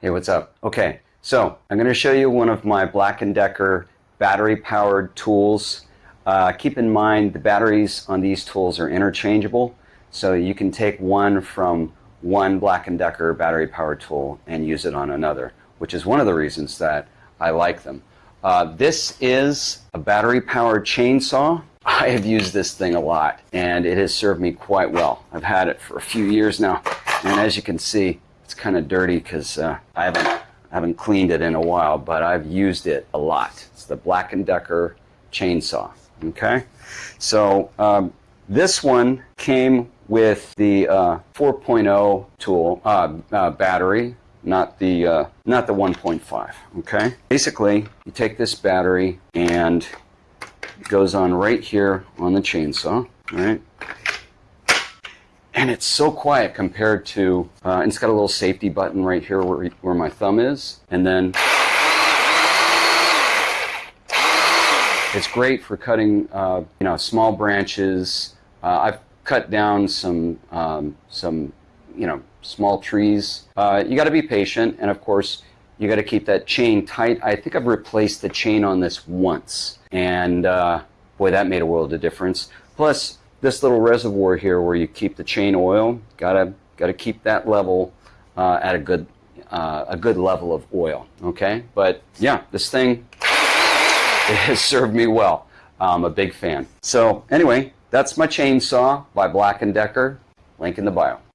Hey, what's up? Okay, so I'm going to show you one of my Black & Decker battery-powered tools. Uh, keep in mind the batteries on these tools are interchangeable, so you can take one from one Black & Decker battery-powered tool and use it on another, which is one of the reasons that I like them. Uh, this is a battery-powered chainsaw. I have used this thing a lot, and it has served me quite well. I've had it for a few years now, and as you can see, it's kind of dirty because uh, I haven't I haven't cleaned it in a while, but I've used it a lot. It's the Black & Decker chainsaw. Okay, so um, this one came with the uh, 4.0 tool uh, uh, battery, not the uh, not the 1.5. Okay, basically you take this battery and it goes on right here on the chainsaw. Right, and it's so quiet compared to, uh, it's got a little safety button right here where, where my thumb is. And then it's great for cutting, uh, you know, small branches. Uh, I've cut down some, um, some, you know, small trees. Uh, you got to be patient. And of course, you got to keep that chain tight. I think I've replaced the chain on this once. And uh, boy, that made a world of difference. Plus, this little reservoir here where you keep the chain oil, gotta gotta keep that level uh, at a good uh, a good level of oil. Okay, but yeah, this thing has served me well. I'm a big fan. So anyway, that's my chainsaw by Black & Decker. Link in the bio.